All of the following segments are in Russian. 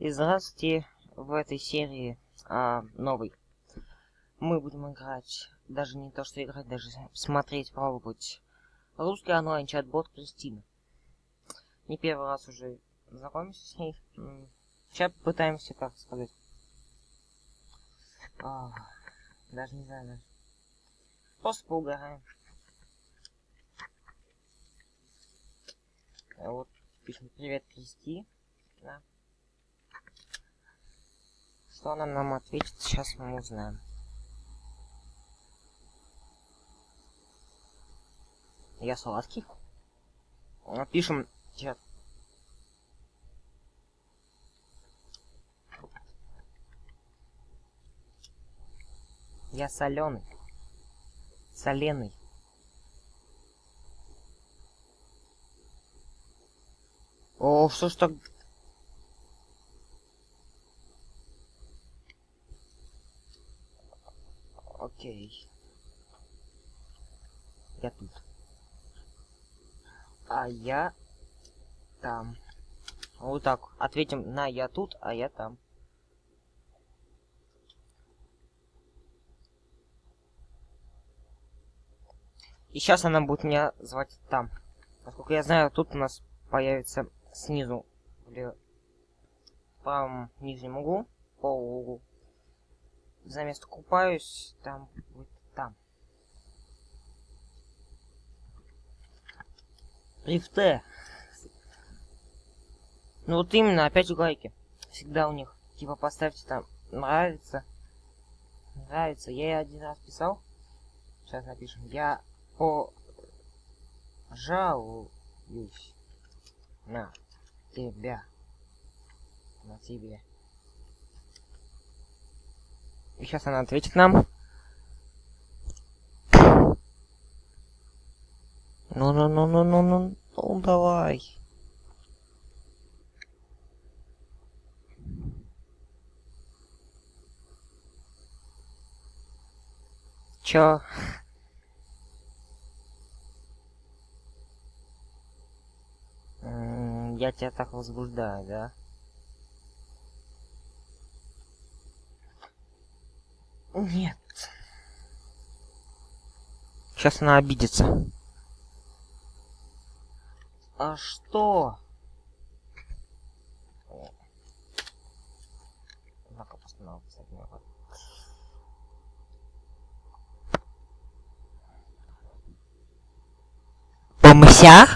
И здравствуйте в этой серии а, новый. Мы будем играть, даже не то что играть, даже смотреть, пробовать русский онлайн чат-бот Кристины. Не первый раз уже знакомимся с ней. Сейчас пытаемся, как сказать. А, даже не знаю, даже. Просто поугараем. Вот пишем привет Кристи. Да. Что она нам ответит, сейчас мы узнаем. Я сладкий. Пишем чат. Я соленый. Соленый. О, что ж так... Окей. Я тут. А я там. Вот так. Ответим на я тут, а я там. И сейчас она будет меня звать там. Насколько я знаю, тут у нас появится снизу в правом нижнем углу, по углу. За место купаюсь, там будет там. Рифте. Ну вот именно, опять лайки. Всегда у них. Типа поставьте там нравится. Нравится. Я один раз писал. Сейчас напишем. Я пожалуюсь на тебя. На тебе. И сейчас она ответит нам. Ну-ну-ну-ну-ну-ну, ну давай. Чё? я тебя так возбуждаю, да? Нет. Сейчас она обидится. А что? Ну-ка, постановился. Помыся?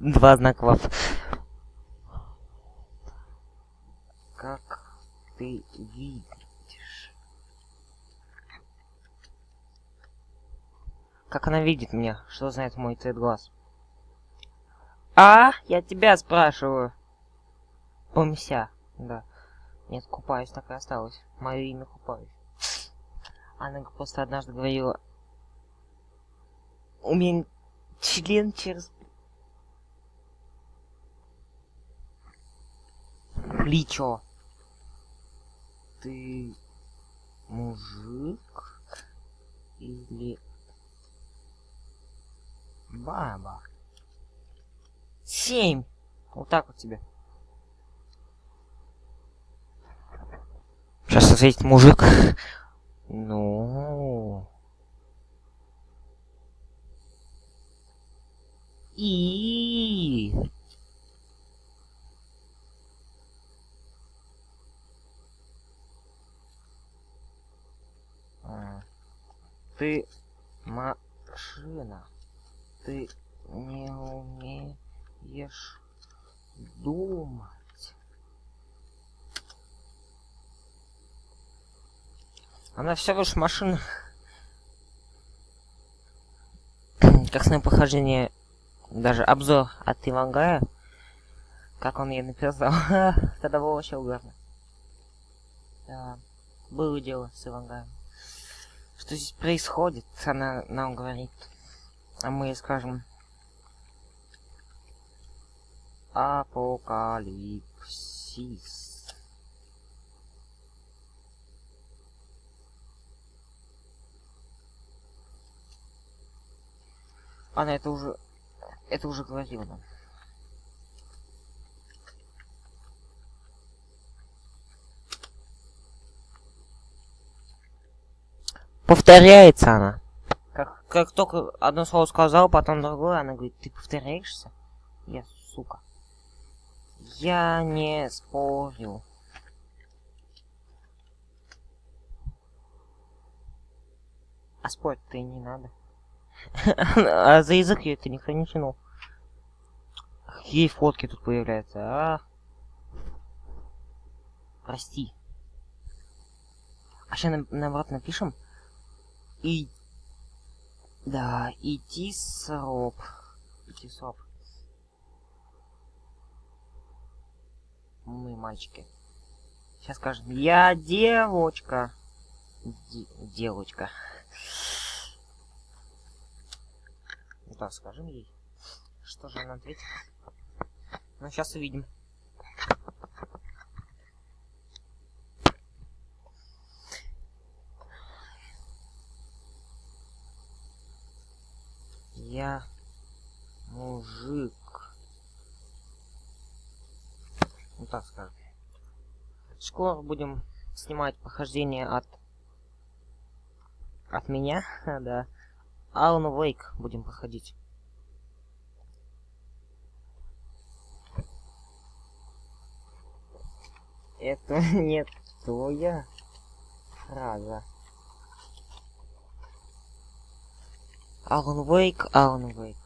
Два знака Как ты видишь? Как она видит меня? Что знает мой цвет глаз? А, я тебя спрашиваю. Помся. Да. Нет, купаюсь, так и осталось. Мое имя купаюсь. Она просто однажды говорила... У меня член через плечо. Ты мужик или баба? Семь. Вот так вот тебе. Сейчас ответит мужик. Ну. И. Ты машина. Ты не умеешь думать. Она все лишь машина. как с похождение, даже обзор от Ивангая, как он ей написал, тогда было вообще угарно. Да, было дело с Ивангаем что здесь происходит, она нам говорит. А мы скажем... Апокалипсис. Она это уже... Это уже говорила нам. Повторяется она. Как, только одно слово сказал, потом другое, она говорит, ты повторяешься? Я сука. Я не спорю. А спорить-то и не надо. а за язык ее это никто не тянул. Какие фотки тут появляются, а? Прости. А сейчас на наоборот напишем. И... Да, идти сроп. Идти сроп. Мы мальчики. Сейчас скажем, я девочка. Де девочка. Да, скажем ей. Что же она ответит? Ну, сейчас увидим. Я мужик. Ну так скажем. Скоро будем снимать похождение от от меня, да. Алан Вейк будем проходить. Это не твоя фраза. Алан Вейк, Алан Вейк.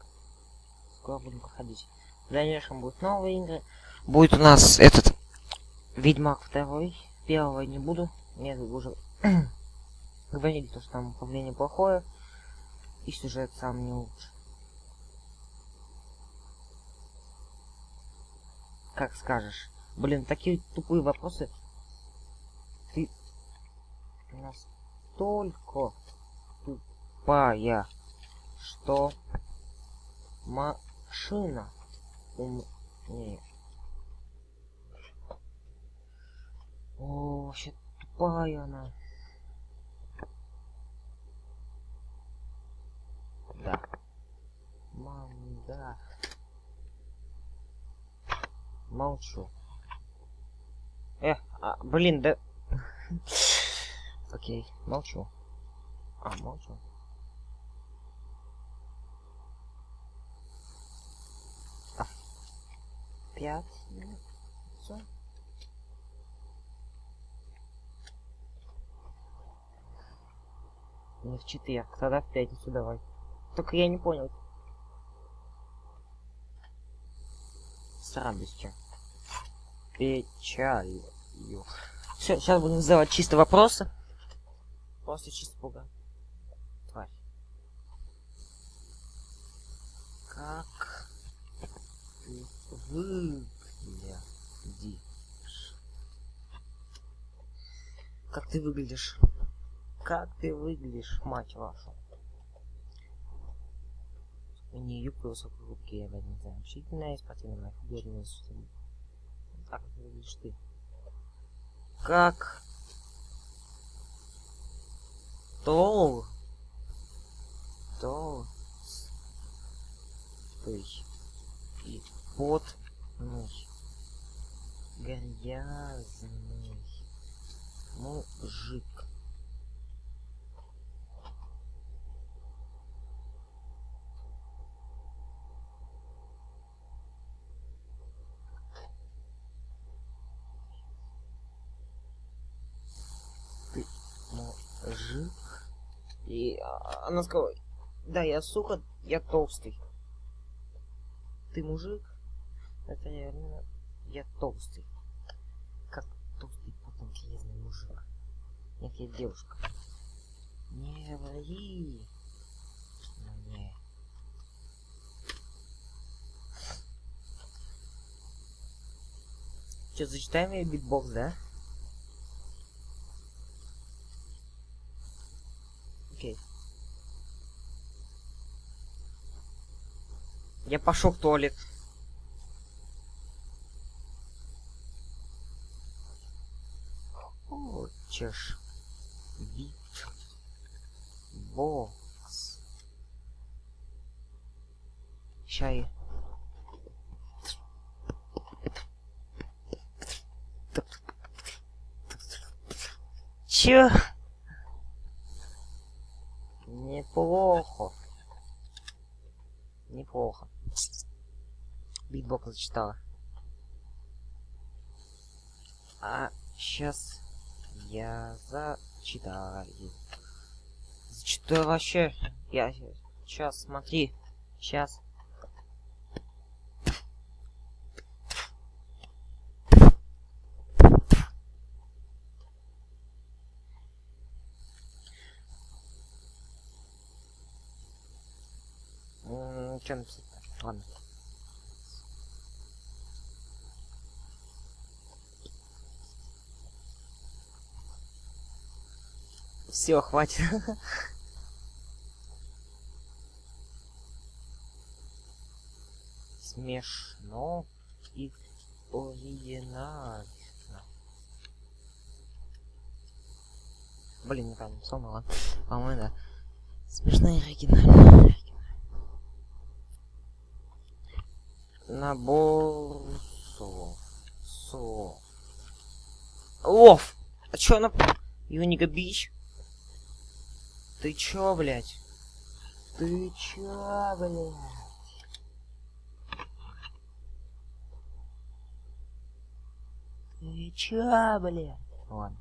Скоро будем проходить. В дальнейшем будут новые игры. Будет у нас этот Ведьмак второй. Первого не буду. Нет, уже говорили, то, что там управление плохое. И сюжет сам не лучше. Как скажешь. Блин, такие тупые вопросы. Ты настолько тупая, что машина умнее. О, вообще тупая она. Да. Мам, да. Молчу. Э, а, блин, да... Окей, молчу. А, молчу. Пять. яйца. Не в четверг, тогда в пятницу давай. Только я не понял. С радостью. Печалью. Все, сейчас будем задавать чисто вопросы. После чисто пуга. Тварь. Как выглядишь? Как ты выглядишь? Как ты выглядишь, мать вашу? не юбка высокой губки, я опять не знаю. Общительная, спортивная, художественная, Так выглядишь ты. Как? Тол? Тол? Ой. И потный. Грязный. Мужик. мужик. И она сказала, да, я сука, я толстый. Ты мужик? Это реально, я толстый. Как толстый потом железный мужик. Нет, я девушка. Не ври. Мне. Че, зачитаем я битбокс, да? Окей. Я пошел в туалет. Хочешь бит бокс чай. Чё? Неплохо. Неплохо. Битбок зачитала. А сейчас я зачитаю. Зачитаю вообще. Я сейчас смотри. Сейчас. Что написать? Ладно. Все, хватит. Смешно и оригинально. Блин, неправильно написал, ну ладно. По-моему, да. Смешно и оригинально. Набор слов. Слов. Лов! А чё она... Юнига Бич? Ты чё, блядь? Ты чё, блядь? Ты чё, блядь? Ладно.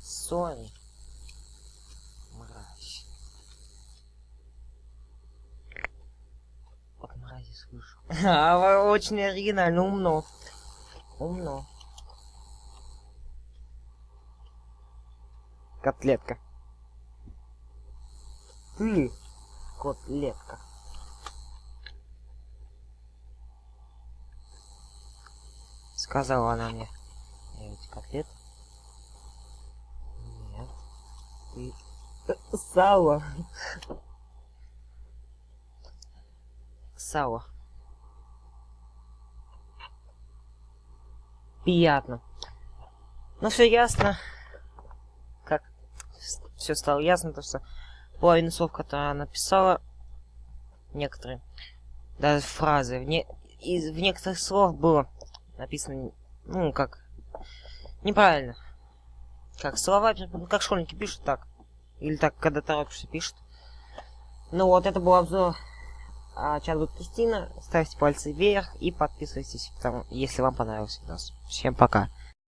Сори. Мразь. От мрази слышу. А, очень оригинально, умно. Умно. Котлетка. Ты, котлетка. Сказала она мне. Я ведь котлет? Нет. Ты... Сало. Сало. Приятно. Ну все ясно. Как все стало ясно, то что половина слов, которые она написала, некоторые, даже фразы, в, не, из, в некоторых слов было написано, ну, как, неправильно. Как слова, как школьники пишут, так. Или так, когда торопишься, пишут. Ну вот, это был обзор а, чат будет Кристина. Ставьте пальцы вверх и подписывайтесь, если вам понравился видос. Всем пока.